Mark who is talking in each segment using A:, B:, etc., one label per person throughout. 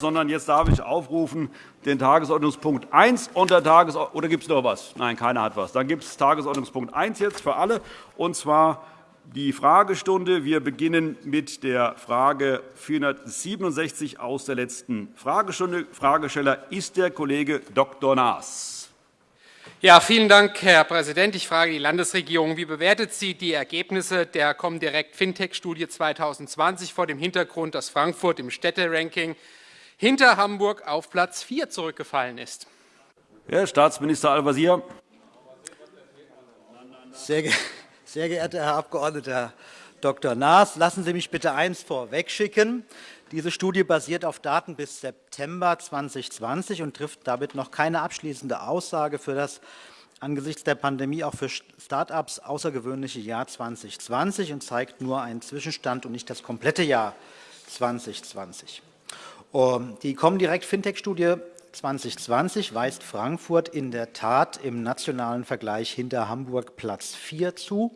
A: sondern jetzt darf ich aufrufen den Tagesordnungspunkt 1 unter Tages oder gibt es noch was? Nein, keiner hat was. Dann gibt es Tagesordnungspunkt 1 jetzt für alle, und zwar die Fragestunde. Wir beginnen mit der Frage 467 aus der letzten Fragestunde. Fragesteller ist der Kollege Dr. Naas.
B: Ja, vielen Dank, Herr Präsident. Ich frage die Landesregierung, wie bewertet sie die Ergebnisse der Comdirect Fintech-Studie 2020 vor dem Hintergrund, dass Frankfurt im Städteranking hinter Hamburg auf Platz 4 zurückgefallen ist.
A: Herr Staatsminister Al-Wazir.
C: Sehr, ge sehr geehrter Herr Abg. Dr. Naas, lassen Sie mich bitte eines vorwegschicken. Diese Studie basiert auf Daten bis September 2020 und trifft damit noch keine abschließende Aussage für das angesichts der Pandemie auch für Start-ups außergewöhnliche Jahr 2020 und zeigt nur einen Zwischenstand und nicht das komplette Jahr 2020. Die Comdirect Fintech-Studie 2020 weist Frankfurt in der Tat im nationalen Vergleich hinter Hamburg Platz 4 zu.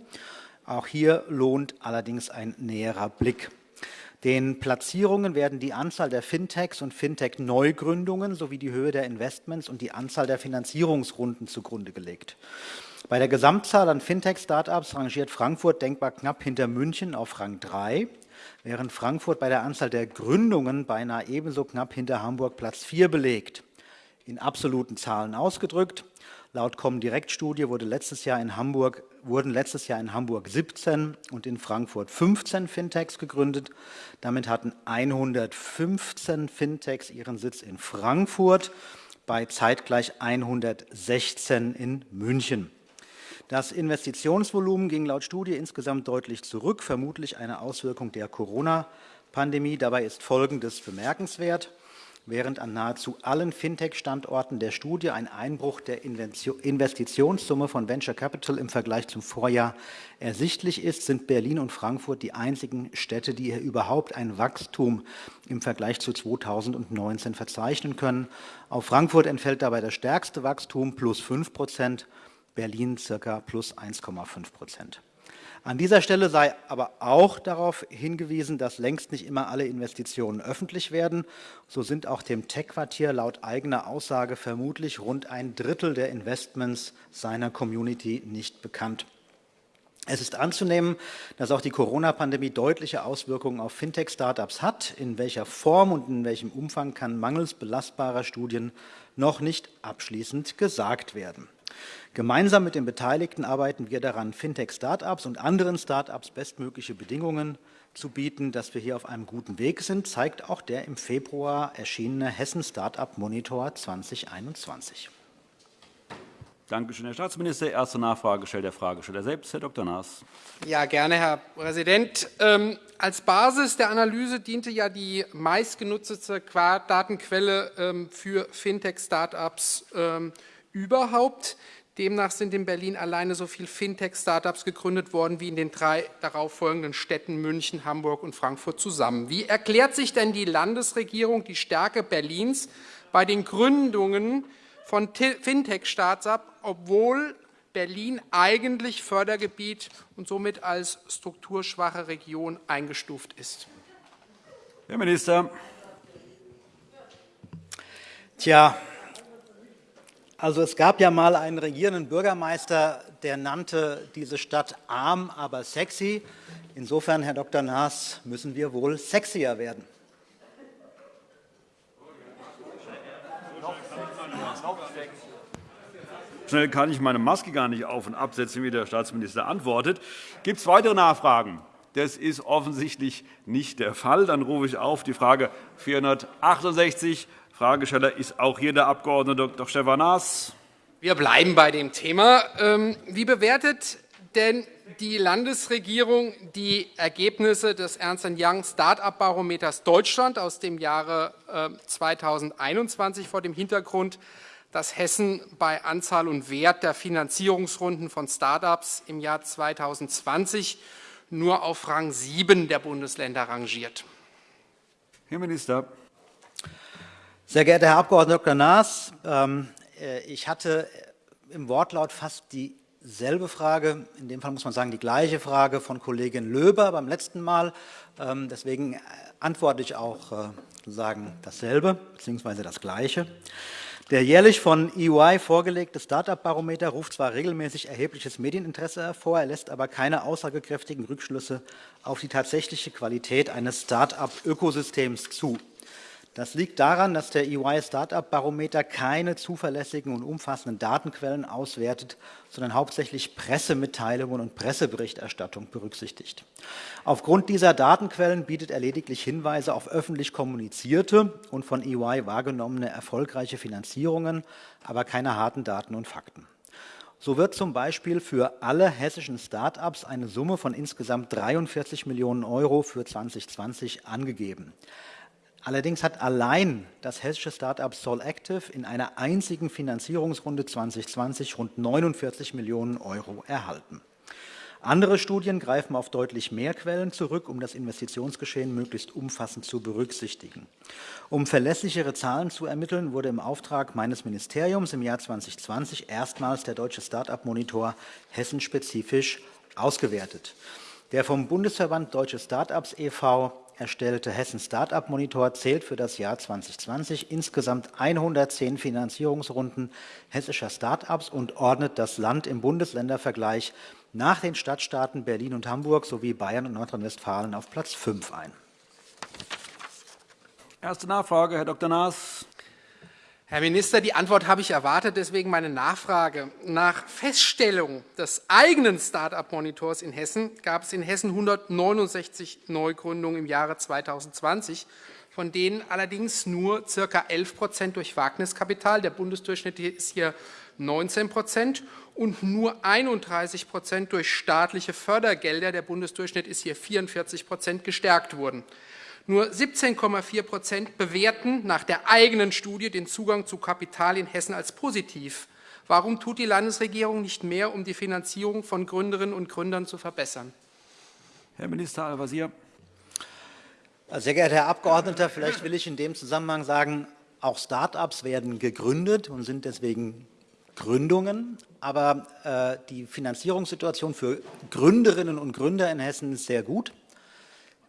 C: Auch hier lohnt allerdings ein näherer Blick. Den Platzierungen werden die Anzahl der Fintechs und Fintech-Neugründungen sowie die Höhe der Investments und die Anzahl der Finanzierungsrunden zugrunde gelegt. Bei der Gesamtzahl an Fintech-Startups rangiert Frankfurt denkbar knapp hinter München auf Rang 3 während Frankfurt bei der Anzahl der Gründungen beinahe ebenso knapp hinter Hamburg Platz 4 belegt. In absoluten Zahlen ausgedrückt, laut Comdirect-Studie wurde wurden letztes Jahr in Hamburg 17 und in Frankfurt 15 Fintechs gegründet. Damit hatten 115 Fintechs ihren Sitz in Frankfurt, bei zeitgleich 116 in München. Das Investitionsvolumen ging laut Studie insgesamt deutlich zurück, vermutlich eine Auswirkung der Corona-Pandemie. Dabei ist Folgendes bemerkenswert. Während an nahezu allen Fintech-Standorten der Studie ein Einbruch der Investitionssumme von Venture Capital im Vergleich zum Vorjahr ersichtlich ist, sind Berlin und Frankfurt die einzigen Städte, die hier überhaupt ein Wachstum im Vergleich zu 2019 verzeichnen können. Auf Frankfurt entfällt dabei das stärkste Wachstum, plus 5 Prozent, Berlin ca. plus 1,5 Prozent. An dieser Stelle sei aber auch darauf hingewiesen, dass längst nicht immer alle Investitionen öffentlich werden. So sind auch dem Tech-Quartier laut eigener Aussage vermutlich rund ein Drittel der Investments seiner Community nicht bekannt. Es ist anzunehmen, dass auch die Corona-Pandemie deutliche Auswirkungen auf Fintech-Startups hat. In welcher Form und in welchem Umfang kann mangels belastbarer Studien noch nicht abschließend gesagt werden. Gemeinsam mit den Beteiligten arbeiten wir daran, Fintech-Startups und anderen Startups bestmögliche Bedingungen zu bieten. Dass wir hier auf einem guten Weg sind, zeigt auch der im Februar erschienene Hessen Startup Monitor 2021.
A: Danke schön, Herr Staatsminister. Erste Nachfrage stellt der Fragesteller selbst, Herr Dr. Naas.
B: Ja, gerne, Herr Präsident. Ähm, als Basis der Analyse diente ja die meistgenutzte Datenquelle ähm, für Fintech-Startups ähm, überhaupt. Demnach sind in Berlin alleine so viele Fintech-Startups gegründet worden wie in den drei darauffolgenden Städten München, Hamburg und Frankfurt zusammen. Wie erklärt sich denn die Landesregierung die Stärke Berlins bei den Gründungen von Fintech-Startups, obwohl Berlin eigentlich Fördergebiet und somit als strukturschwache Region eingestuft ist?
A: Herr Minister.
C: Tja, also es gab ja mal einen regierenden Bürgermeister, der nannte diese Stadt arm, aber sexy. Insofern, Herr Dr. Naas, müssen wir wohl sexier werden.
A: Schnell kann ich meine Maske gar nicht auf- und absetzen, wie der Staatsminister antwortet. Gibt es weitere Nachfragen? Das ist offensichtlich nicht der Fall. Dann rufe ich auf die Frage 468 Fragesteller ist auch hier der Abg. Dr. Stefan Naas.
B: Wir bleiben bei dem Thema. Ähm, wie bewertet denn die Landesregierung die Ergebnisse des Ernst Young Start-up-Barometers Deutschland aus dem Jahre 2021 ähm, vor dem Hintergrund, dass Hessen bei Anzahl und Wert der Finanzierungsrunden von Start-ups im Jahr 2020 nur auf Rang 7 der Bundesländer rangiert?
A: Herr Minister.
C: Sehr geehrter Herr Abg. Dr. Naas, ähm, äh, ich hatte im Wortlaut fast die dieselbe Frage, in dem Fall muss man sagen die gleiche Frage von Kollegin Löber beim letzten Mal. Ähm, deswegen antworte ich auch äh, sozusagen dasselbe bzw. das Gleiche. Der jährlich von EY vorgelegte Start-up-Barometer ruft zwar regelmäßig erhebliches Medieninteresse hervor, er lässt aber keine aussagekräftigen Rückschlüsse auf die tatsächliche Qualität eines Start-up-Ökosystems zu. Das liegt daran, dass der EY Startup Barometer keine zuverlässigen und umfassenden Datenquellen auswertet, sondern hauptsächlich Pressemitteilungen und Presseberichterstattung berücksichtigt. Aufgrund dieser Datenquellen bietet er lediglich Hinweise auf öffentlich kommunizierte und von EY wahrgenommene erfolgreiche Finanzierungen, aber keine harten Daten und Fakten. So wird zum Beispiel für alle hessischen Start-ups eine Summe von insgesamt 43 Millionen Euro für 2020 angegeben. Allerdings hat allein das hessische Start-up Solactive in einer einzigen Finanzierungsrunde 2020 rund 49 Millionen Euro erhalten. Andere Studien greifen auf deutlich mehr Quellen zurück, um das Investitionsgeschehen möglichst umfassend zu berücksichtigen. Um verlässlichere Zahlen zu ermitteln, wurde im Auftrag meines Ministeriums im Jahr 2020 erstmals der Deutsche Start-up-Monitor hessenspezifisch ausgewertet. Der vom Bundesverband Deutsche Start-ups e.V erstellte Hessen Startup Monitor zählt für das Jahr 2020 insgesamt 110 Finanzierungsrunden hessischer Start-ups und ordnet das Land im Bundesländervergleich nach den Stadtstaaten Berlin und Hamburg sowie Bayern und Nordrhein-Westfalen auf Platz 5 ein.
A: Erste Nachfrage, Herr Dr. Naas.
B: Herr Minister, die Antwort habe ich erwartet, deswegen meine Nachfrage. Nach Feststellung des eigenen Start-up-Monitors in Hessen gab es in Hessen 169 Neugründungen im Jahre 2020, von denen allerdings nur ca. 11 Prozent durch Wagniskapital, der Bundesdurchschnitt ist hier 19 Prozent, und nur 31 Prozent durch staatliche Fördergelder, der Bundesdurchschnitt ist hier 44 Prozent, gestärkt wurden. Nur 17,4 Prozent bewerten nach der eigenen Studie den Zugang zu Kapital in Hessen als positiv. Warum tut die Landesregierung nicht mehr, um die Finanzierung von Gründerinnen und Gründern zu verbessern?
A: Herr Minister Al-Wazir.
C: Sehr geehrter Herr Abgeordneter, vielleicht will ich in dem Zusammenhang sagen, auch Start-ups werden gegründet und sind deswegen Gründungen. Aber äh, die Finanzierungssituation für Gründerinnen und Gründer in Hessen ist sehr gut.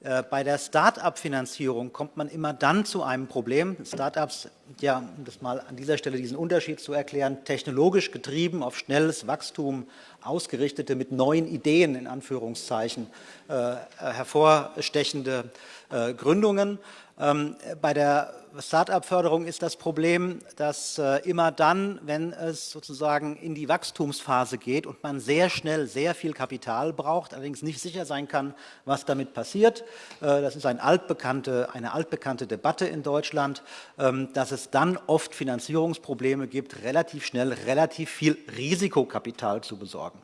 C: Äh, bei der Start-up-Finanzierung kommt man immer dann zu einem Problem. Start-ups, ja, um das mal an dieser Stelle diesen Unterschied zu erklären, technologisch getrieben, auf schnelles Wachstum ausgerichtete, mit neuen Ideen in Anführungszeichen äh, hervorstechende äh, Gründungen. Ähm, bei der Start-up-Förderung ist das Problem, dass äh, immer dann, wenn es sozusagen in die Wachstumsphase geht und man sehr schnell sehr viel Kapital braucht, allerdings nicht sicher sein kann, was damit passiert, äh, das ist ein altbekannte, eine altbekannte Debatte in Deutschland, ähm, dass es dann oft Finanzierungsprobleme gibt, relativ schnell relativ viel Risikokapital zu besorgen.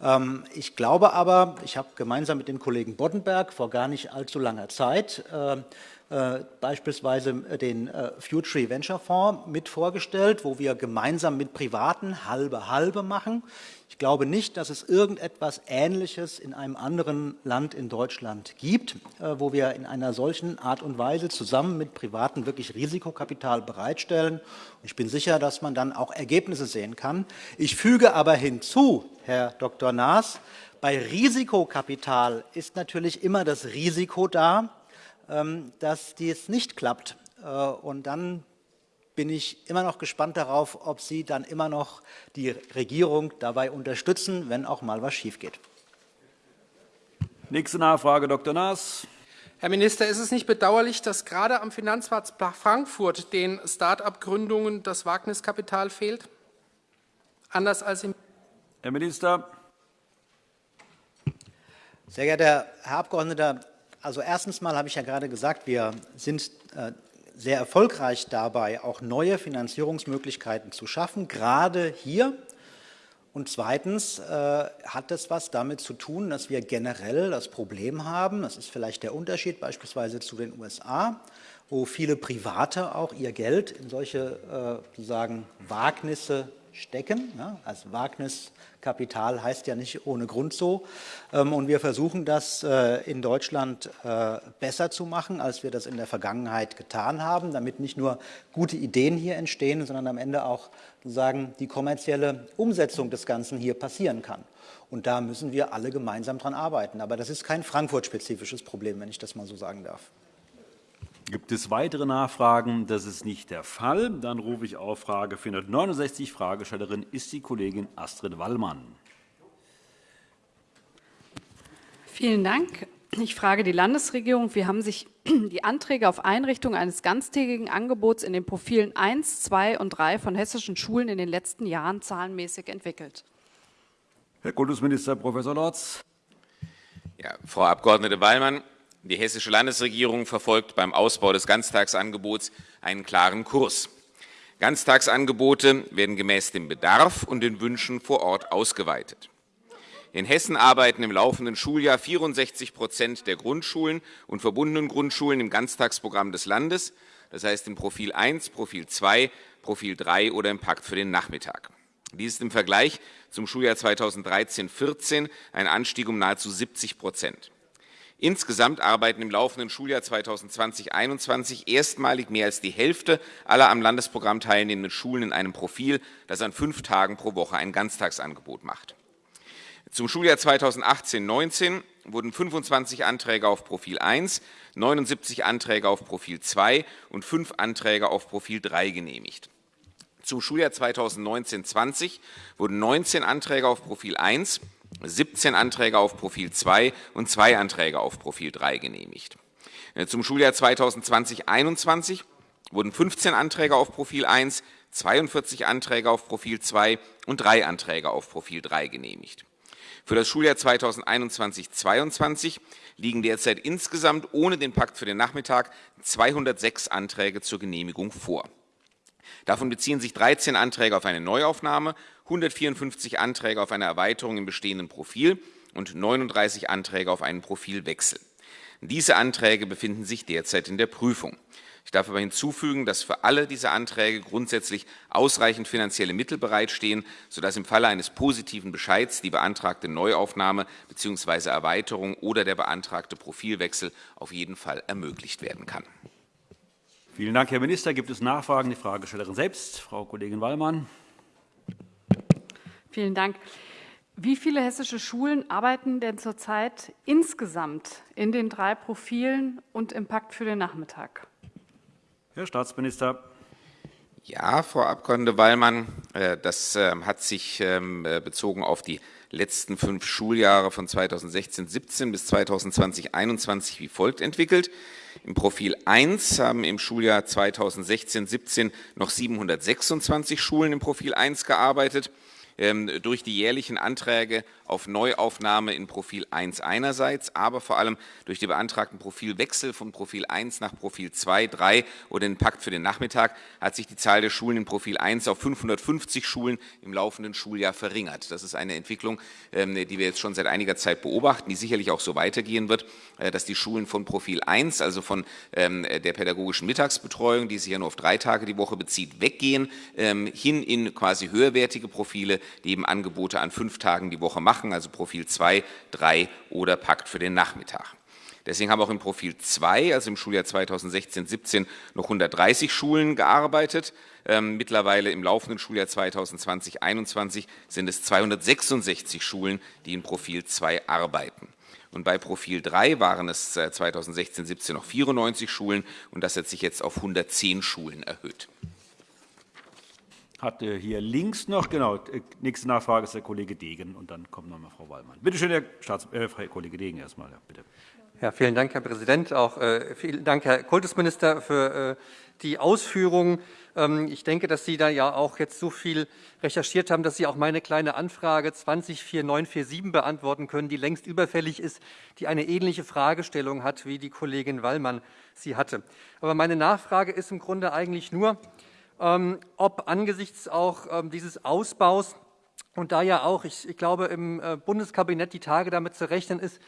C: Ähm, ich glaube aber, ich habe gemeinsam mit dem Kollegen Boddenberg vor gar nicht allzu langer Zeit äh, beispielsweise äh, den äh, Future Venture Fonds mit vorgestellt, wo wir gemeinsam mit Privaten halbe halbe machen. Ich glaube nicht, dass es irgendetwas Ähnliches in einem anderen Land in Deutschland gibt, wo wir in einer solchen Art und Weise zusammen mit Privaten wirklich Risikokapital bereitstellen. Ich bin sicher, dass man dann auch Ergebnisse sehen kann. Ich füge aber hinzu, Herr Dr. Naas, bei Risikokapital ist natürlich immer das Risiko da, dass dies nicht klappt. Äh, und dann bin ich immer noch gespannt darauf, ob Sie dann immer noch die Regierung dabei unterstützen, wenn auch mal was schief geht.
A: Nächste Nachfrage, Dr. Naas.
B: Herr Minister, ist es nicht bedauerlich, dass gerade am Finanzplatz Frankfurt den Start-up-Gründungen das Wagniskapital fehlt? Anders als im
A: Herr Minister.
C: Sehr geehrter Herr Abgeordneter, also erstens mal habe ich ja gerade gesagt, wir sind äh, sehr erfolgreich dabei, auch neue Finanzierungsmöglichkeiten zu schaffen, gerade hier. Und zweitens äh, hat das was damit zu tun, dass wir generell das Problem haben, das ist vielleicht der Unterschied beispielsweise zu den USA, wo viele Private auch ihr Geld in solche äh, sozusagen Wagnisse stecken. Also Wagniskapital heißt ja nicht ohne Grund so. Ähm, und wir versuchen das äh, in Deutschland äh, besser zu machen, als wir das in der Vergangenheit getan haben, damit nicht nur gute Ideen hier entstehen, sondern am Ende auch sozusagen die kommerzielle Umsetzung des Ganzen hier passieren kann. Und da müssen wir alle gemeinsam dran arbeiten. Aber das ist kein Frankfurt-spezifisches Problem, wenn ich das mal so sagen darf.
A: Gibt es weitere Nachfragen? Das ist nicht der Fall. Dann rufe ich auf Frage 469. Fragestellerin ist die Kollegin Astrid Wallmann.
D: Vielen Dank. Ich frage die Landesregierung, wie haben sich die Anträge auf Einrichtung eines ganztägigen Angebots in den Profilen 1, 2 und 3 von hessischen Schulen in den letzten Jahren zahlenmäßig entwickelt?
A: Herr Kultusminister Prof. Lorz.
E: Ja, Frau Abg. Wallmann, die Hessische Landesregierung verfolgt beim Ausbau des Ganztagsangebots einen klaren Kurs. Ganztagsangebote werden gemäß dem Bedarf und den Wünschen vor Ort ausgeweitet. In Hessen arbeiten im laufenden Schuljahr 64 Prozent der Grundschulen und verbundenen Grundschulen im Ganztagsprogramm des Landes, das heißt im Profil 1, Profil 2, Profil 3 oder im Pakt für den Nachmittag. Dies ist im Vergleich zum Schuljahr 2013-14 ein Anstieg um nahezu 70 Prozent. Insgesamt arbeiten im laufenden Schuljahr 2020-21 erstmalig mehr als die Hälfte aller am Landesprogramm teilnehmenden Schulen in einem Profil, das an fünf Tagen pro Woche ein Ganztagsangebot macht. Zum Schuljahr 2018-19 wurden 25 Anträge auf Profil 1, 79 Anträge auf Profil 2 und fünf Anträge auf Profil 3 genehmigt. Zum Schuljahr 2019-20 wurden 19 Anträge auf Profil 1, 17 Anträge auf Profil 2 und zwei Anträge auf Profil 3 genehmigt. Äh, zum Schuljahr 2020-21 wurden 15 Anträge auf Profil 1, 42 Anträge auf Profil 2 und drei Anträge auf Profil 3 genehmigt. Für das Schuljahr 2021-22 liegen derzeit insgesamt ohne den Pakt für den Nachmittag 206 Anträge zur Genehmigung vor. Davon beziehen sich 13 Anträge auf eine Neuaufnahme 154 Anträge auf eine Erweiterung im bestehenden Profil und 39 Anträge auf einen Profilwechsel. Diese Anträge befinden sich derzeit in der Prüfung. Ich darf aber hinzufügen, dass für alle diese Anträge grundsätzlich ausreichend finanzielle Mittel bereitstehen, sodass im Falle eines positiven Bescheids die beantragte Neuaufnahme bzw. Erweiterung oder der beantragte Profilwechsel auf jeden Fall ermöglicht werden kann.
A: Vielen Dank, Herr Minister. Gibt es Nachfragen? Die Fragestellerin selbst, Frau Kollegin Wallmann.
D: Vielen Dank. Wie viele hessische Schulen arbeiten denn zurzeit insgesamt in den drei Profilen und im Pakt für den Nachmittag?
A: Herr Staatsminister.
E: Ja, Frau Abg. Wallmann, äh, das ähm, hat sich ähm, äh, bezogen auf die letzten fünf Schuljahre von 2016-17 bis 2020-21 wie folgt entwickelt. Im Profil 1 haben im Schuljahr 2016-17 noch 726 Schulen im Profil 1 gearbeitet. Ähm, durch die jährlichen Anträge auf Neuaufnahme in Profil 1 einerseits, aber vor allem durch die beantragten Profilwechsel von Profil 1 nach Profil 2, 3 oder den Pakt für den Nachmittag hat sich die Zahl der Schulen in Profil 1 auf 550 Schulen im laufenden Schuljahr verringert. Das ist eine Entwicklung, ähm, die wir jetzt schon seit einiger Zeit beobachten, die sicherlich auch so weitergehen wird, äh, dass die Schulen von Profil 1, also von ähm, der pädagogischen Mittagsbetreuung, die sich ja nur auf drei Tage die Woche bezieht, weggehen, hin in quasi höherwertige Profile, die eben Angebote an fünf Tagen die Woche machen, also Profil 2, 3 oder Pakt für den Nachmittag. Deswegen haben auch im Profil 2, also im Schuljahr 2016-17, noch 130 Schulen gearbeitet. Ähm, mittlerweile im laufenden Schuljahr 2020-21 sind es 266 Schulen, die in Profil 2 arbeiten. Und bei Profil 3 waren es 2016-17 äh, noch 94 Schulen und das hat sich jetzt auf 110 Schulen erhöht
A: hatte hier links noch, genau, äh, nächste Nachfrage ist der Kollege Degen und dann kommt noch mal Frau Wallmann. Bitte schön, Herr, Staats äh, Herr Kollege Degen erstmal, ja, bitte.
F: Ja, vielen Dank, Herr Präsident. Auch äh, vielen Dank, Herr Kultusminister, für äh, die Ausführungen. Ähm, ich denke, dass Sie da ja auch jetzt so viel recherchiert haben, dass Sie auch meine kleine Anfrage 204947 beantworten können, die längst überfällig ist, die eine ähnliche Fragestellung hat, wie die Kollegin Wallmann sie hatte. Aber meine Nachfrage ist im Grunde eigentlich nur, ob angesichts auch ähm, dieses Ausbaus und da ja auch, ich, ich glaube, im äh, Bundeskabinett die Tage damit zu rechnen ist,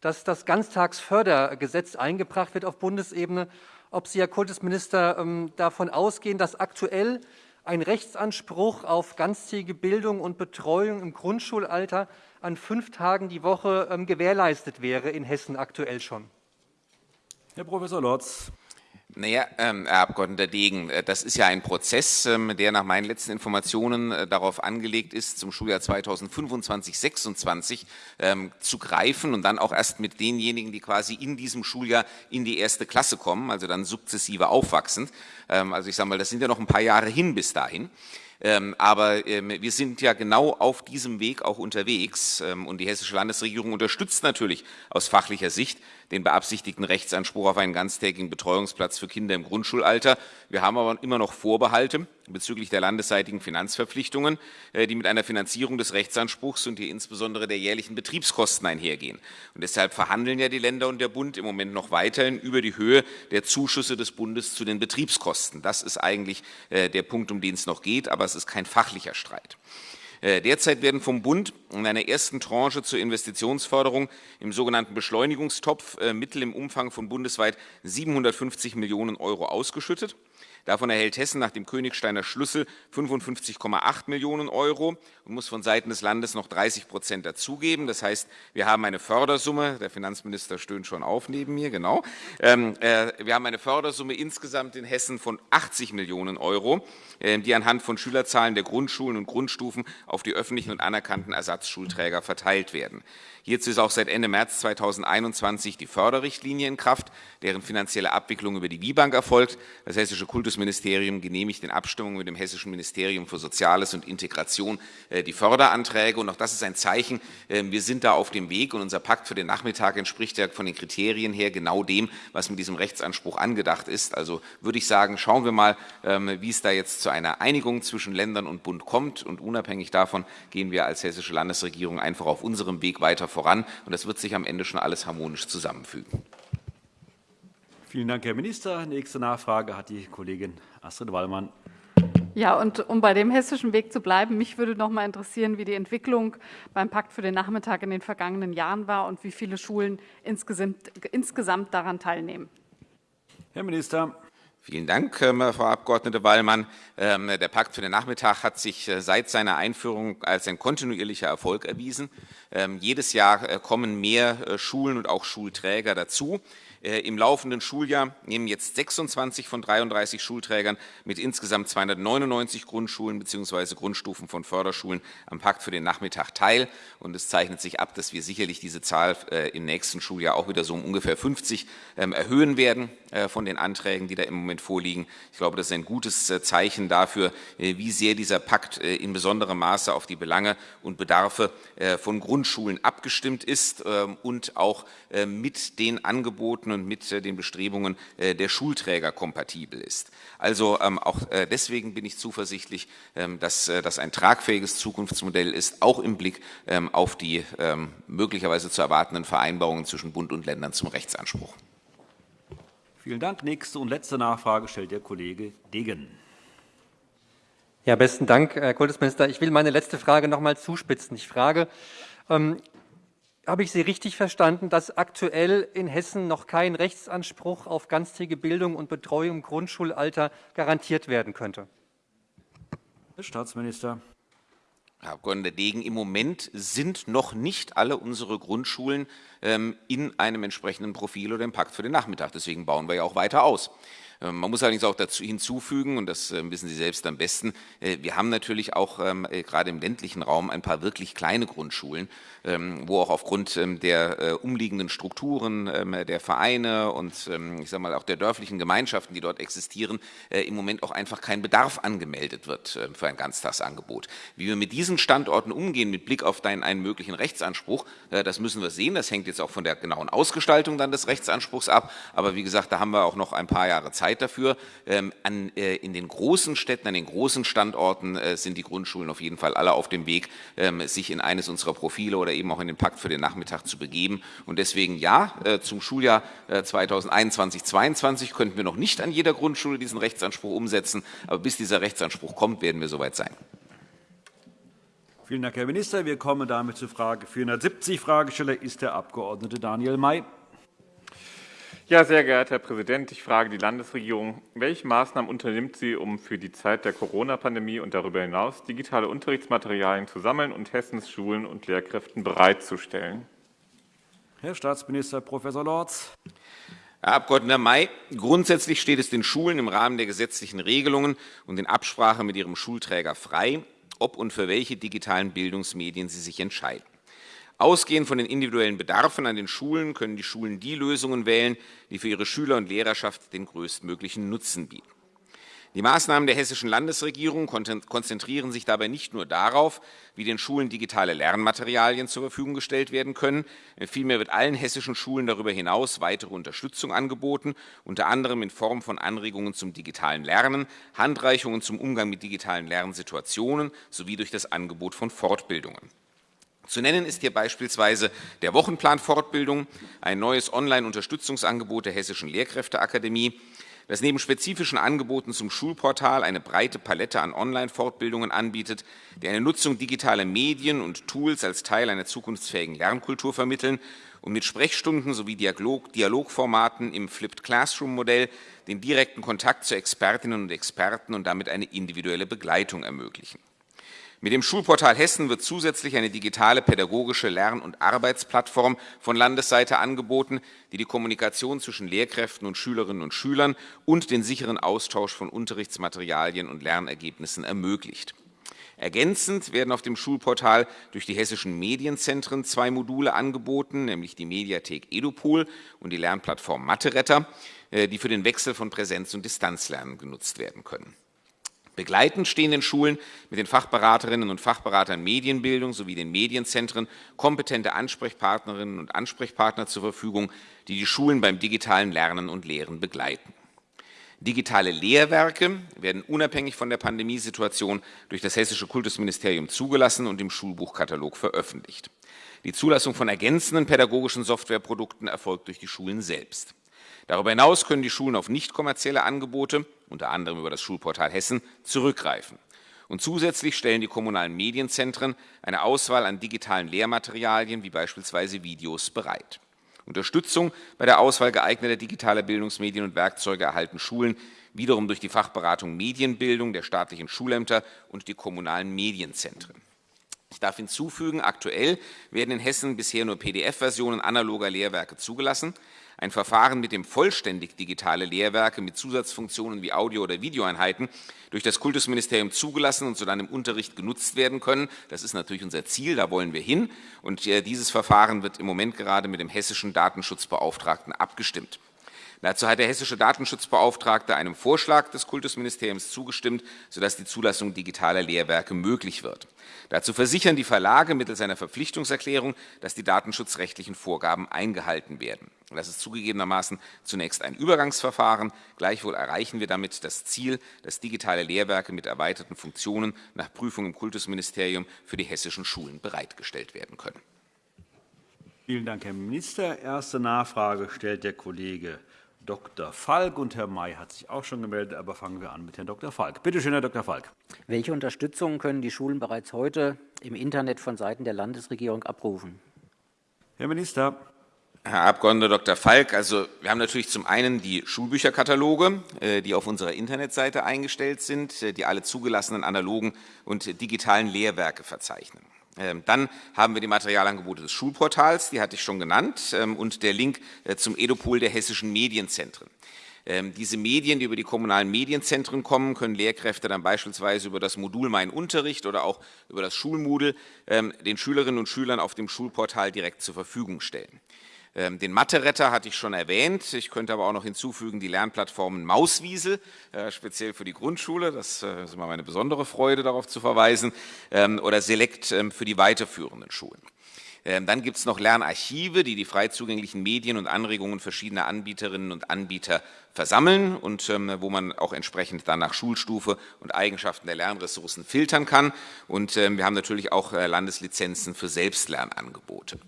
F: dass das Ganztagsfördergesetz eingebracht wird auf Bundesebene, ob Sie, Herr Kultusminister, ähm, davon ausgehen, dass aktuell ein Rechtsanspruch auf ganztägige Bildung und Betreuung im Grundschulalter an fünf Tagen die Woche ähm, gewährleistet wäre in Hessen aktuell schon?
A: Herr Prof. Lotz.
E: Naja, ähm, Herr Abgeordneter Degen, äh, das ist ja ein Prozess, ähm, der nach meinen letzten Informationen äh, darauf angelegt ist, zum Schuljahr 2025-26 ähm, zu greifen und dann auch erst mit denjenigen, die quasi in diesem Schuljahr in die erste Klasse kommen, also dann sukzessive aufwachsend. Ähm, also ich sage mal, das sind ja noch ein paar Jahre hin bis dahin. Ähm, aber ähm, wir sind ja genau auf diesem Weg auch unterwegs. Ähm, und die hessische Landesregierung unterstützt natürlich aus fachlicher Sicht den beabsichtigten Rechtsanspruch auf einen ganztägigen Betreuungsplatz für Kinder im Grundschulalter. Wir haben aber immer noch Vorbehalte bezüglich der landesseitigen Finanzverpflichtungen, äh, die mit einer Finanzierung des Rechtsanspruchs und hier insbesondere der jährlichen Betriebskosten einhergehen. Und deshalb verhandeln ja die Länder und der Bund im Moment noch weiterhin über die Höhe der Zuschüsse des Bundes zu den Betriebskosten. Das ist eigentlich äh, der Punkt, um den es noch geht, aber es ist kein fachlicher Streit. Äh, derzeit werden vom Bund in einer ersten Tranche zur Investitionsförderung im sogenannten Beschleunigungstopf äh, Mittel im Umfang von bundesweit 750 Millionen Euro ausgeschüttet. Davon erhält Hessen nach dem Königsteiner Schlüssel 55,8 Millionen Euro und muss von Seiten des Landes noch 30 Prozent dazugeben. Das heißt, wir haben eine Fördersumme, der Finanzminister stöhnt schon auf neben mir, genau. Ähm, äh, wir haben eine Fördersumme insgesamt in Hessen von 80 Millionen Euro, äh, die anhand von Schülerzahlen der Grundschulen und Grundstufen auf die öffentlichen und anerkannten Ersatzschulträger verteilt werden. Hierzu ist auch seit Ende März 2021 die Förderrichtlinie in Kraft, deren finanzielle Abwicklung über die WIBank erfolgt. Das Hessische Kultusministerium genehmigt in Abstimmung mit dem Hessischen Ministerium für Soziales und Integration äh, die Förderanträge. Und auch das ist ein Zeichen, äh, wir sind da auf dem Weg und unser Pakt für den Nachmittag entspricht ja von den Kriterien her genau dem, was mit diesem Rechtsanspruch angedacht ist. Also würde ich sagen, schauen wir mal, ähm, wie es da jetzt zu einer Einigung zwischen Ländern und Bund kommt. Und unabhängig davon gehen wir als hessische Landesregierung einfach auf unserem Weg weiter voran. Und das wird sich am Ende schon alles harmonisch zusammenfügen.
A: Vielen Dank, Herr Minister. Nächste Nachfrage hat die Kollegin Astrid Wallmann.
D: Ja, und um bei dem hessischen Weg zu bleiben, mich würde noch mal interessieren, wie die Entwicklung beim Pakt für den Nachmittag in den vergangenen Jahren war und wie viele Schulen insgesamt, insgesamt daran teilnehmen.
A: Herr Minister.
E: Vielen Dank, ähm, Frau Abg. Wallmann. Ähm, der Pakt für den Nachmittag hat sich äh, seit seiner Einführung als ein kontinuierlicher Erfolg erwiesen. Ähm, jedes Jahr äh, kommen mehr äh, Schulen und auch Schulträger dazu. Im laufenden Schuljahr nehmen jetzt 26 von 33 Schulträgern mit insgesamt 299 Grundschulen bzw. Grundstufen von Förderschulen am Pakt für den Nachmittag teil. Und es zeichnet sich ab, dass wir sicherlich diese Zahl im nächsten Schuljahr auch wieder so um ungefähr 50 ähm, erhöhen werden von den Anträgen, die da im Moment vorliegen. Ich glaube, das ist ein gutes Zeichen dafür, wie sehr dieser Pakt in besonderem Maße auf die Belange und Bedarfe von Grundschulen abgestimmt ist ähm, und auch mit den Angeboten und mit äh, den Bestrebungen äh, der Schulträger kompatibel ist. Also ähm, auch äh, deswegen bin ich zuversichtlich, ähm, dass das ein tragfähiges Zukunftsmodell ist, auch im Blick auf die möglicherweise zu erwartenden Vereinbarungen zwischen Bund und Ländern zum Rechtsanspruch.
A: Vielen Dank. Nächste und letzte Nachfrage stellt der Kollege Degen.
F: Ja, besten Dank, Herr Kultusminister. Ich will meine letzte Frage noch einmal zuspitzen. Ich frage, habe ich Sie richtig verstanden, dass aktuell in Hessen noch kein Rechtsanspruch auf ganztägige Bildung und Betreuung im Grundschulalter garantiert werden könnte?
A: Herr Staatsminister.
E: Herr Abg. Degen, im Moment sind noch nicht alle unsere Grundschulen ähm, in einem entsprechenden Profil oder im Pakt für den Nachmittag. Deswegen bauen wir ja auch weiter aus. Ähm, man muss allerdings auch dazu hinzufügen, und das ähm, wissen Sie selbst am besten, äh, wir haben natürlich auch ähm, äh, gerade im ländlichen Raum ein paar wirklich kleine Grundschulen, wo auch aufgrund der äh, umliegenden Strukturen der Vereine und ich sage mal auch der dörflichen Gemeinschaften, die dort existieren, im Moment auch einfach kein Bedarf angemeldet wird für ein Ganztagsangebot. Wie wir mit diesen Standorten umgehen mit Blick auf einen möglichen Rechtsanspruch, das müssen wir sehen. Das hängt jetzt auch von der genauen Ausgestaltung dann des Rechtsanspruchs ab. Aber wie gesagt, da haben wir auch noch ein paar Jahre Zeit Zeit dafür. Ähm, an, äh, in den großen Städten, an den großen Standorten äh, sind die Grundschulen auf jeden Fall alle auf dem Weg, ähm, sich in eines unserer Profile oder eben auch in den Pakt für den Nachmittag zu begeben. Und deswegen ja, äh, zum Schuljahr 2021-22 könnten wir noch nicht an jeder Grundschule diesen Rechtsanspruch umsetzen, aber bis dieser Rechtsanspruch kommt, werden wir soweit sein.
A: Vielen Dank, Herr Minister. Wir kommen damit zu Frage 470. Fragesteller ist der Abg. Daniel May.
G: Ja, sehr geehrter Herr Präsident, ich frage die Landesregierung, welche Maßnahmen unternimmt sie, um für die Zeit der Corona-Pandemie und darüber hinaus digitale Unterrichtsmaterialien zu sammeln und Hessens Schulen und Lehrkräften bereitzustellen?
A: Herr Staatsminister Prof. Lorz.
E: Herr Abg. May, grundsätzlich steht es den Schulen im Rahmen der gesetzlichen Regelungen und in Absprache mit ihrem Schulträger frei, ob und für welche digitalen Bildungsmedien sie sich entscheiden. Ausgehend von den individuellen Bedarfen an den Schulen können die Schulen die Lösungen wählen, die für ihre Schüler und Lehrerschaft den größtmöglichen Nutzen bieten. Die Maßnahmen der hessischen Landesregierung konzentrieren sich dabei nicht nur darauf, wie den Schulen digitale Lernmaterialien zur Verfügung gestellt werden können. Vielmehr wird allen hessischen Schulen darüber hinaus weitere Unterstützung angeboten, unter anderem in Form von Anregungen zum digitalen Lernen, Handreichungen zum Umgang mit digitalen Lernsituationen sowie durch das Angebot von Fortbildungen. Zu nennen ist hier beispielsweise der Wochenplan Fortbildung, ein neues Online-Unterstützungsangebot der Hessischen Lehrkräfteakademie, das neben spezifischen Angeboten zum Schulportal eine breite Palette an Online-Fortbildungen anbietet, die eine Nutzung digitaler Medien und Tools als Teil einer zukunftsfähigen Lernkultur vermitteln und mit Sprechstunden sowie Dialog Dialogformaten im Flipped Classroom-Modell den direkten Kontakt zu Expertinnen und Experten und damit eine individuelle Begleitung ermöglichen. Mit dem Schulportal Hessen wird zusätzlich eine digitale pädagogische Lern- und Arbeitsplattform von Landesseite angeboten, die die Kommunikation zwischen Lehrkräften und Schülerinnen und Schülern und den sicheren Austausch von Unterrichtsmaterialien und Lernergebnissen ermöglicht. Ergänzend werden auf dem Schulportal durch die hessischen Medienzentren zwei Module angeboten, nämlich die Mediathek Edupol und die Lernplattform Mathe-Retter, äh, die für den Wechsel von Präsenz- und Distanzlernen genutzt werden können. Begleitend stehen den Schulen mit den Fachberaterinnen und Fachberatern Medienbildung sowie den Medienzentren kompetente Ansprechpartnerinnen und Ansprechpartner zur Verfügung, die die Schulen beim digitalen Lernen und Lehren begleiten. Digitale Lehrwerke werden unabhängig von der Pandemiesituation durch das Hessische Kultusministerium zugelassen und im Schulbuchkatalog veröffentlicht. Die Zulassung von ergänzenden pädagogischen Softwareprodukten erfolgt durch die Schulen selbst. Darüber hinaus können die Schulen auf nicht kommerzielle Angebote, unter anderem über das Schulportal Hessen, zurückgreifen. Und zusätzlich stellen die kommunalen Medienzentren eine Auswahl an digitalen Lehrmaterialien wie beispielsweise Videos bereit. Unterstützung bei der Auswahl geeigneter digitaler Bildungsmedien und Werkzeuge erhalten Schulen wiederum durch die Fachberatung Medienbildung der staatlichen Schulämter und die kommunalen Medienzentren. Ich darf hinzufügen, aktuell werden in Hessen bisher nur PDF-Versionen analoger Lehrwerke zugelassen. Ein Verfahren, mit dem vollständig digitale Lehrwerke mit Zusatzfunktionen wie Audio- oder Videoeinheiten durch das Kultusministerium zugelassen und zu dann im Unterricht genutzt werden können. Das ist natürlich unser Ziel, da wollen wir hin. Und äh, dieses Verfahren wird im Moment gerade mit dem hessischen Datenschutzbeauftragten abgestimmt. Dazu hat der hessische Datenschutzbeauftragte einem Vorschlag des Kultusministeriums zugestimmt, sodass die Zulassung digitaler Lehrwerke möglich wird. Dazu versichern die Verlage mittels einer Verpflichtungserklärung, dass die datenschutzrechtlichen Vorgaben eingehalten werden. Das ist zugegebenermaßen zunächst ein Übergangsverfahren. Gleichwohl erreichen wir damit das Ziel, dass digitale Lehrwerke mit erweiterten Funktionen nach Prüfung im Kultusministerium für die hessischen Schulen bereitgestellt werden können.
A: Vielen Dank, Herr Minister. Erste Nachfrage stellt der Kollege Dr. Falk. Und Herr May hat sich auch schon gemeldet, aber fangen wir an mit Herrn Dr. Falk. Bitte schön, Herr Dr. Falk.
H: Welche Unterstützung können die Schulen bereits heute im Internet von Seiten der Landesregierung abrufen?
A: Herr Minister.
E: Herr Abg. Dr. Falk, also wir haben natürlich zum einen die Schulbücherkataloge, äh, die auf unserer Internetseite eingestellt sind, äh, die alle zugelassenen analogen und digitalen Lehrwerke verzeichnen. Ähm, dann haben wir die Materialangebote des Schulportals, die hatte ich schon genannt, ähm, und der Link äh, zum Edopol der hessischen Medienzentren. Ähm, diese Medien, die über die kommunalen Medienzentren kommen, können Lehrkräfte dann beispielsweise über das Modul Mein Unterricht oder auch über das Schulmoodle den Schülerinnen und Schülern auf dem Schulportal direkt zur Verfügung stellen. Ähm, den Mathe-Retter hatte ich schon erwähnt. Ich könnte aber auch noch hinzufügen die Lernplattformen Mauswiesel, äh, speziell für die Grundschule. Das äh, ist immer meine besondere Freude, darauf zu verweisen. Ähm, oder Select ähm, für die weiterführenden Schulen. Dann gibt es noch Lernarchive, die die frei zugänglichen Medien und Anregungen verschiedener Anbieterinnen und Anbieter versammeln und wo man auch entsprechend dann nach Schulstufe und Eigenschaften der Lernressourcen filtern kann. Und wir haben natürlich auch äh, Landeslizenzen für Selbstlernangebote.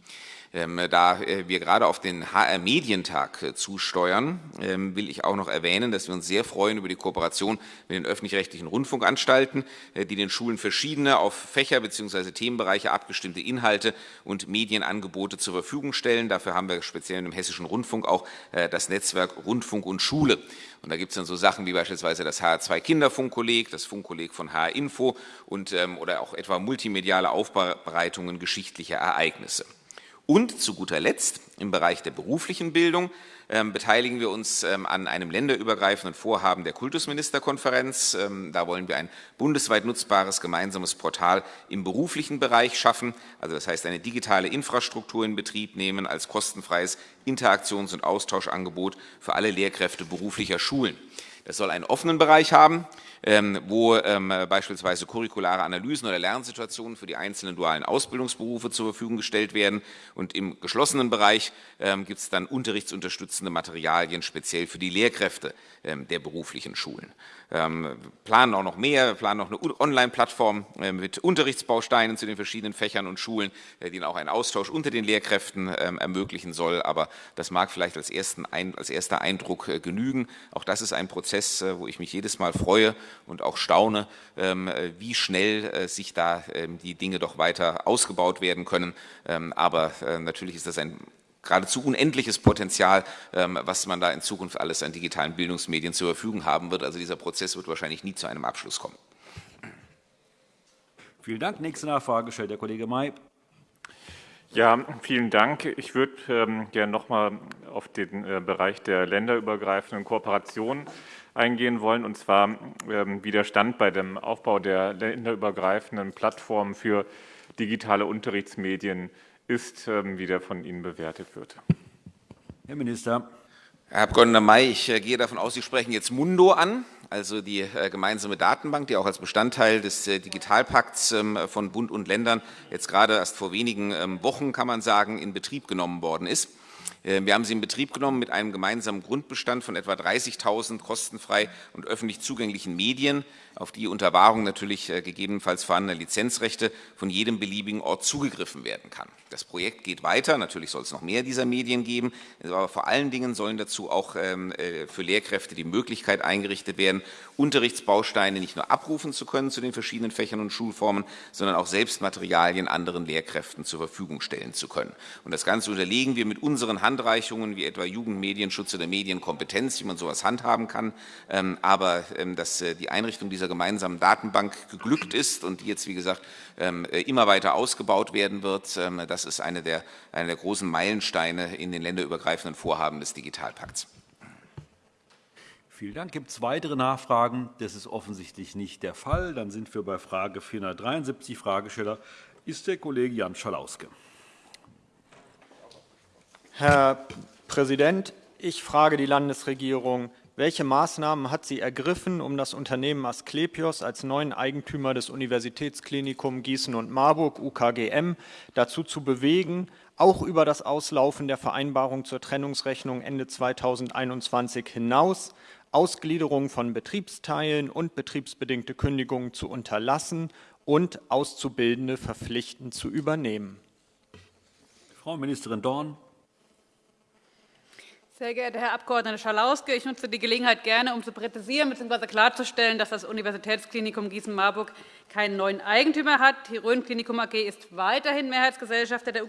E: Ähm, da äh, wir gerade auf den HR-Medientag äh, zusteuern, ähm, will ich auch noch erwähnen, dass wir uns sehr freuen über die Kooperation mit den öffentlich-rechtlichen Rundfunkanstalten, äh, die den Schulen verschiedene auf Fächer bzw. Themenbereiche abgestimmte Inhalte und Medienangebote zur Verfügung stellen. Dafür haben wir speziell im Hessischen Rundfunk auch das Netzwerk Rundfunk und Schule. Und da gibt es dann so Sachen wie beispielsweise das HR2 Kinderfunkkolleg, das Funkkolleg von HR Info und, ähm, oder auch etwa multimediale Aufbereitungen geschichtlicher Ereignisse. Und zu guter Letzt im Bereich der beruflichen Bildung ähm, beteiligen wir uns ähm, an einem länderübergreifenden Vorhaben der Kultusministerkonferenz. Ähm, da wollen wir ein bundesweit nutzbares gemeinsames Portal im beruflichen Bereich schaffen, also das heißt eine digitale Infrastruktur in Betrieb nehmen als kostenfreies Interaktions- und Austauschangebot für alle Lehrkräfte beruflicher Schulen. Das soll einen offenen Bereich haben, wo ähm, beispielsweise curriculare Analysen oder Lernsituationen für die einzelnen dualen Ausbildungsberufe zur Verfügung gestellt werden. Und im geschlossenen Bereich ähm, gibt es dann unterrichtsunterstützende Materialien speziell für die Lehrkräfte der beruflichen Schulen. Wir planen auch noch mehr, wir planen noch eine Online-Plattform mit Unterrichtsbausteinen zu den verschiedenen Fächern und Schulen, äh, die auch einen Austausch unter den Lehrkräften ermöglichen soll. Aber das mag vielleicht als, ersten, als erster Eindruck äh, genügen. Auch das ist ein Prozess, äh, wo ich mich jedes Mal freue und auch staune, ähm, wie schnell sich da ähm, die Dinge doch weiter ausgebaut werden können. Ähm, aber natürlich ist das ein geradezu unendliches Potenzial, was man da in Zukunft alles an digitalen Bildungsmedien zur Verfügung haben wird. Also dieser Prozess wird wahrscheinlich nie zu einem Abschluss kommen.
A: Vielen Dank. Nächste Nachfrage stellt der Kollege May.
G: Ja, vielen Dank. Ich würde ähm, gerne noch mal auf den äh, Bereich der länderübergreifenden Kooperation eingehen wollen, und zwar ähm, wie der Stand bei dem Aufbau der länderübergreifenden Plattformen für digitale Unterrichtsmedien ist, ähm, wie der von Ihnen bewertet wird.
A: Herr Minister.
E: Herr Abg. May, ich äh, gehe davon aus, Sie sprechen jetzt Mundo an, also die äh, gemeinsame Datenbank, die auch als Bestandteil des äh, Digitalpakts ähm, von Bund und Ländern jetzt gerade erst vor wenigen Wochen, kann man sagen, in Betrieb genommen worden ist. Wir haben sie in Betrieb genommen mit einem gemeinsamen Grundbestand von etwa 30.000 kostenfrei und öffentlich zugänglichen Medien, auf die unter Wahrung natürlich äh, gegebenenfalls vorhandener Lizenzrechte von jedem beliebigen Ort zugegriffen werden kann. Das Projekt geht weiter, natürlich soll es noch mehr dieser Medien geben, aber vor allen Dingen sollen dazu auch ähm, äh, für Lehrkräfte die Möglichkeit eingerichtet werden, Unterrichtsbausteine nicht nur abrufen zu können zu den verschiedenen Fächern und Schulformen, sondern auch selbst Materialien anderen Lehrkräften zur Verfügung stellen zu können. Und das Ganze unterlegen wir mit unseren Handreichungen, wie etwa Jugendmedienschutz oder Medienkompetenz, wie man sowas handhaben kann. Ähm, aber ähm, dass die Einrichtung dieser dieser gemeinsamen Datenbank geglückt ist und die jetzt, wie gesagt, ähm, äh, immer weiter ausgebaut werden wird. Ähm, das ist eine der, eine der großen Meilensteine in den länderübergreifenden Vorhaben des Digitalpakts.
A: Vielen Dank. Gibt es weitere Nachfragen? Das ist offensichtlich nicht der Fall. Dann sind wir bei Frage 473. Fragesteller ist der Kollege Jan Schalauske.
I: Herr Präsident, ich frage die Landesregierung, welche Maßnahmen hat sie ergriffen, um das Unternehmen Asklepios als neuen Eigentümer des Universitätsklinikum Gießen und Marburg UKGM dazu zu bewegen, auch über das Auslaufen der Vereinbarung zur Trennungsrechnung Ende 2021 hinaus Ausgliederung von Betriebsteilen und betriebsbedingte Kündigungen zu unterlassen und Auszubildende verpflichtend zu übernehmen?
A: Frau Ministerin Dorn.
J: Sehr geehrter Herr Abg. Schalauske, ich nutze die Gelegenheit gerne, um zu präzisieren bzw. klarzustellen, dass das Universitätsklinikum Gießen-Marburg keinen neuen Eigentümer hat. Die Rhön-Klinikum AG ist weiterhin Mehrheitsgesellschafter der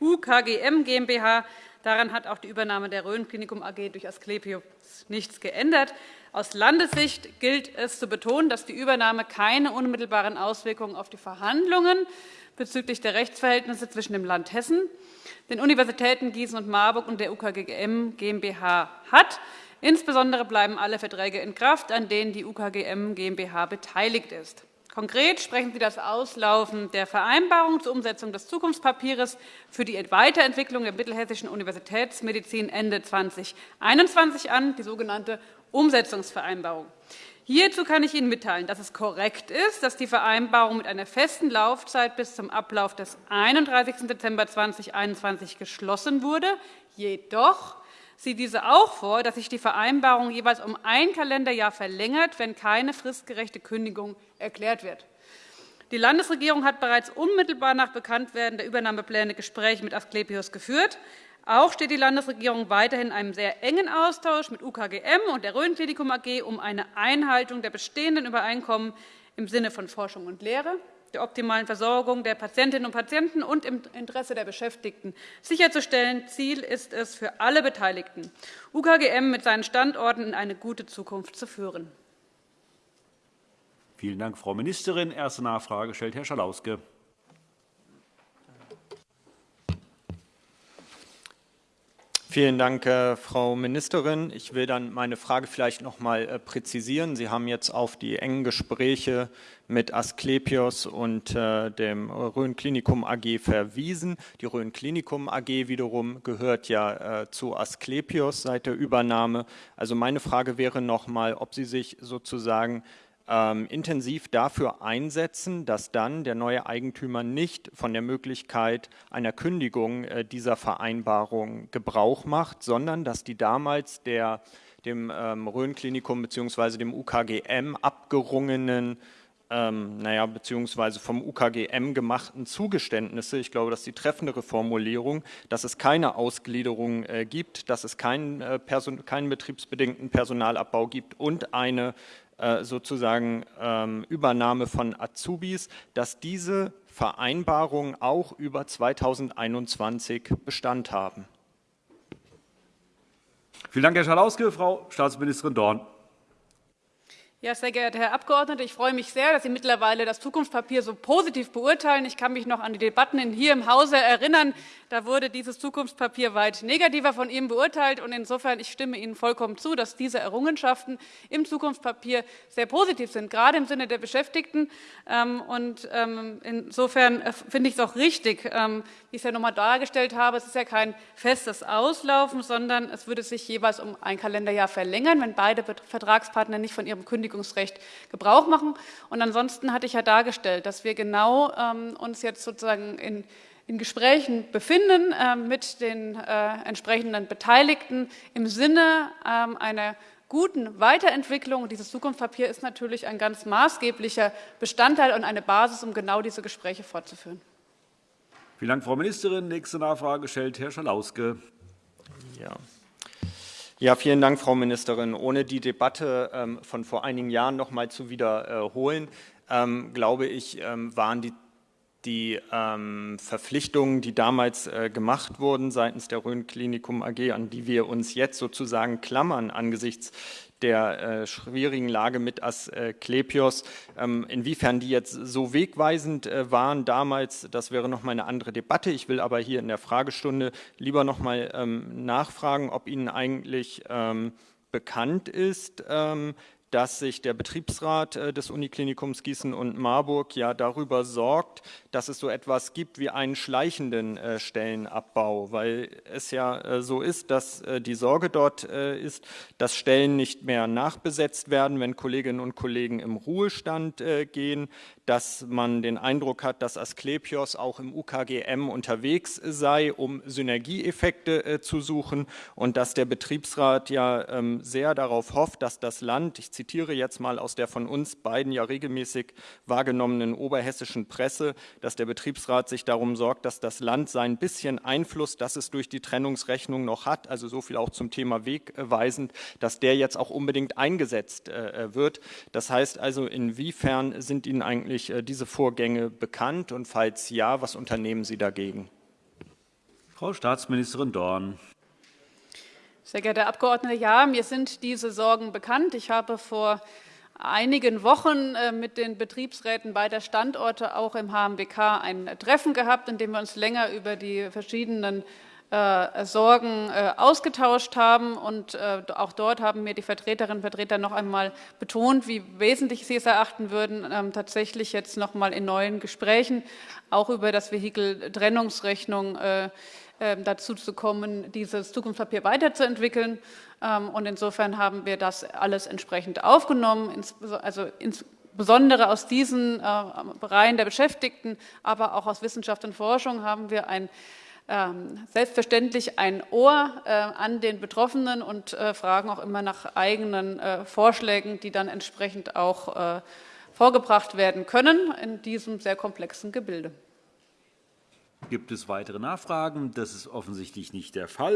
J: UKGM GmbH. Daran hat auch die Übernahme der Rhön-Klinikum AG durch Asklepios nichts geändert. Aus Landessicht gilt es zu betonen, dass die Übernahme keine unmittelbaren Auswirkungen auf die Verhandlungen bezüglich der Rechtsverhältnisse zwischen dem Land Hessen den Universitäten Gießen und Marburg und der UKGM GmbH hat. Insbesondere bleiben alle Verträge in Kraft, an denen die UKGM GmbH beteiligt ist. Konkret sprechen Sie das Auslaufen der Vereinbarung zur Umsetzung des Zukunftspapiers für die Weiterentwicklung der mittelhessischen Universitätsmedizin Ende 2021 an, die sogenannte Umsetzungsvereinbarung. Hierzu kann ich Ihnen mitteilen, dass es korrekt ist, dass die Vereinbarung mit einer festen Laufzeit bis zum Ablauf des 31. Dezember 2021 geschlossen wurde. Jedoch sieht diese auch vor, dass sich die Vereinbarung jeweils um ein Kalenderjahr verlängert, wenn keine fristgerechte Kündigung erklärt wird. Die Landesregierung hat bereits unmittelbar nach Bekanntwerden der Übernahmepläne Gespräche mit Asklepios geführt. Auch steht die Landesregierung weiterhin in einem sehr engen Austausch mit UKGM und der Rhön-Klinikum AG um eine Einhaltung der bestehenden Übereinkommen im Sinne von Forschung und Lehre, der optimalen Versorgung der Patientinnen und Patienten und im Interesse der Beschäftigten sicherzustellen. Ziel ist es, für alle Beteiligten UKGM mit seinen Standorten in eine gute Zukunft zu führen.
A: Vielen Dank, Frau Ministerin. Erste Nachfrage stellt Herr Schalauske.
I: Vielen Dank, äh, Frau Ministerin. Ich will dann meine Frage vielleicht noch einmal äh, präzisieren. Sie haben jetzt auf die engen Gespräche mit Asklepios und äh, dem Rhön Klinikum AG verwiesen. Die Rhön Klinikum AG wiederum gehört ja zu Asklepios seit der Übernahme. Also meine Frage wäre noch einmal, ob Sie sich sozusagen ähm, intensiv dafür einsetzen, dass dann der neue Eigentümer nicht von der Möglichkeit einer Kündigung äh, dieser Vereinbarung Gebrauch macht, sondern dass die damals der, dem ähm, Rhön-Klinikum bzw. dem UKGM abgerungenen ähm, naja, beziehungsweise vom UKGM gemachten Zugeständnisse, ich glaube, das ist die treffendere Formulierung, dass es keine Ausgliederung äh, gibt, dass es keinen, äh, keinen betriebsbedingten Personalabbau gibt und eine sozusagen ähm, Übernahme von Azubis, dass diese Vereinbarungen auch über 2021 Bestand haben.
A: Vielen Dank, Herr Schalauske. Frau Staatsministerin Dorn.
J: Ja, sehr geehrter Herr Abgeordneter, ich freue mich sehr, dass Sie mittlerweile das Zukunftspapier so positiv beurteilen. Ich kann mich noch an die Debatten hier im Hause erinnern. Da wurde dieses Zukunftspapier weit negativer von Ihnen beurteilt. Und insofern, ich stimme Ihnen vollkommen zu, dass diese Errungenschaften im Zukunftspapier sehr positiv sind, gerade im Sinne der Beschäftigten. Ähm, und ähm, insofern äh, finde ich es auch richtig, ähm, wie ich es ja noch einmal dargestellt habe. Es ist ja kein festes Auslaufen, sondern es würde sich jeweils um ein Kalenderjahr verlängern, wenn beide Vertragspartner nicht von ihrem Kündigung Kündigungsrecht Gebrauch machen. Und ansonsten hatte ich ja dargestellt, dass wir genau ähm, uns jetzt sozusagen in, in Gesprächen befinden äh, mit den äh, entsprechenden Beteiligten im Sinne ähm, einer guten Weiterentwicklung. Dieses Zukunftspapier ist natürlich ein ganz maßgeblicher Bestandteil und eine Basis, um genau diese Gespräche fortzuführen.
A: Vielen Dank, Frau Ministerin. Nächste Nachfrage stellt Herr Schalauske.
I: Ja. Ja, vielen Dank, Frau Ministerin. Ohne die Debatte ähm, von vor einigen Jahren noch mal zu wiederholen, ähm, glaube ich, ähm, waren die die ähm, Verpflichtungen, die damals äh, gemacht wurden seitens der Rhön Klinikum AG, an die wir uns jetzt sozusagen klammern angesichts der äh, schwierigen Lage mit Asklepios. Ähm, inwiefern die jetzt so wegweisend äh, waren damals, das wäre noch mal eine andere Debatte. Ich will aber hier in der Fragestunde lieber noch mal ähm, nachfragen, ob Ihnen eigentlich ähm, bekannt ist, ähm, dass sich der Betriebsrat äh, des Uniklinikums Gießen und Marburg ja darüber sorgt, dass es so etwas gibt wie einen schleichenden äh, Stellenabbau, weil es ja äh, so ist, dass die Sorge dort ist, dass Stellen nicht mehr nachbesetzt werden, wenn Kolleginnen und Kollegen im Ruhestand gehen, dass man den Eindruck hat, dass Asklepios auch im UKGM unterwegs sei, um Synergieeffekte zu suchen und dass der Betriebsrat ja ähm, sehr darauf hofft, dass das Land, ich zitiere jetzt mal aus der von uns beiden ja regelmäßig wahrgenommenen oberhessischen Presse, dass der Betriebsrat sich darum sorgt, dass das Land sein bisschen Einfluss, das es durch die Trennungsrechnung noch hat, also so viel auch zum Thema wegweisend, dass der jetzt auch unbedingt eingesetzt äh, äh, wird. Das heißt also, inwiefern sind Ihnen eigentlich äh, diese Vorgänge bekannt und falls ja, was unternehmen Sie dagegen?
A: Frau Staatsministerin Dorn.
J: Sehr geehrter Herr Abgeordneter, ja, mir sind diese Sorgen bekannt. Ich habe vor einigen Wochen äh, mit den Betriebsräten beider Standorte auch im HMBK ein Treffen gehabt, in dem wir uns länger über die verschiedenen äh, Sorgen äh, ausgetauscht haben. Und auch dort haben mir die Vertreterinnen und Vertreter noch einmal betont, wie wesentlich sie es erachten würden, ähm, tatsächlich jetzt noch einmal in neuen Gesprächen auch über das Vehikel Trennungsrechnung dazu zu kommen, dieses Zukunftspapier weiterzuentwickeln. Ähm, und insofern haben wir das alles entsprechend aufgenommen, also insbesondere aus diesen äh, Reihen der Beschäftigten, aber auch aus Wissenschaft und Forschung haben wir ein ähm, selbstverständlich ein Ohr äh, an den Betroffenen und äh, fragen auch immer nach eigenen Vorschlägen, die dann entsprechend auch vorgebracht werden können in diesem sehr komplexen Gebilde.
A: Gibt es weitere Nachfragen? Das ist offensichtlich nicht der Fall.